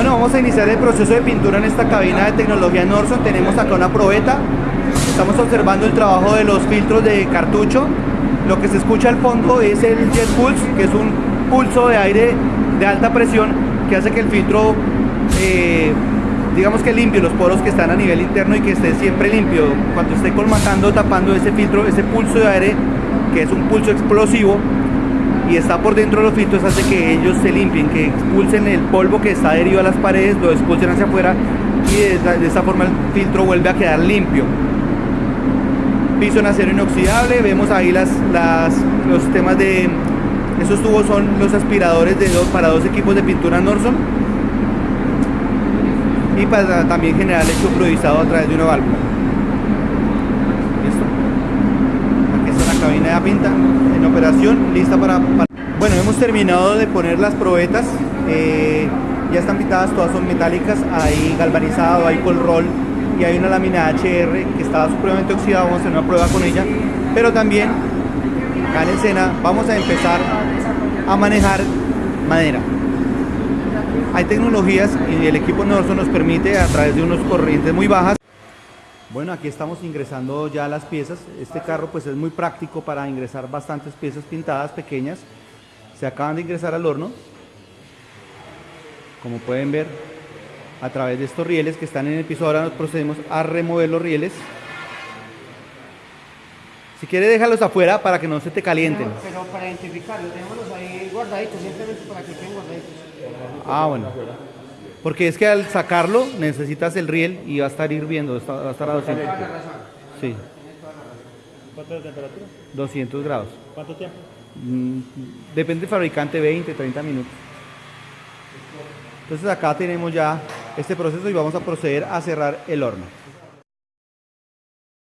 Bueno, vamos a iniciar el proceso de pintura en esta cabina de tecnología Norson. Tenemos acá una probeta. Estamos observando el trabajo de los filtros de cartucho. Lo que se escucha al fondo es el jet pulse, que es un pulso de aire de alta presión que hace que el filtro, eh, digamos que limpie los poros que están a nivel interno y que esté siempre limpio. Cuando esté colmatando, tapando ese filtro, ese pulso de aire, que es un pulso explosivo, y está por dentro de los filtros hace que ellos se limpien, que expulsen el polvo que está adherido a las paredes, lo expulsen hacia afuera y de esta, forma el filtro vuelve a quedar limpio. Piso en acero inoxidable, vemos ahí las, los sistemas de... Esos tubos son los aspiradores de dos, para dos equipos de pintura Norson y para también generar hecho fluidizado a través de una válvula. Listo. Aquí pinta en operación, lista para, Bueno, hemos terminado de poner las probetas. Eh, ya están pintadas, todas son metálicas. Hay galvanizado, hay col roll y hay una lámina HR que estaba supremamente oxidada. Vamos a hacer una prueba con ella. Pero también, acá en escena, vamos a empezar a manejar madera. Hay tecnologías y el equipo Norson nos permite a través de unos corrientes muy bajas bueno, aquí estamos ingresando ya las piezas. Este carro pues es muy práctico para ingresar bastantes piezas pintadas pequeñas. Se acaban de ingresar al horno. Como pueden ver, a través de estos rieles que están en el piso, ahora nos procedemos a remover los rieles. Si quieres déjalos afuera para que no se te calienten. Pero, para identificarlos, déjalos ahí guardaditos, simplemente para que queden guardaditos. Ah, bueno. Porque es que al sacarlo necesitas el riel y va a estar hirviendo, va a estar a 200. Sí. ¿Cuánto de temperatura? 200 grados. ¿Cuánto tiempo? Mm, depende del fabricante, 20, 30 minutos. Entonces acá tenemos ya este proceso y vamos a proceder a cerrar el horno.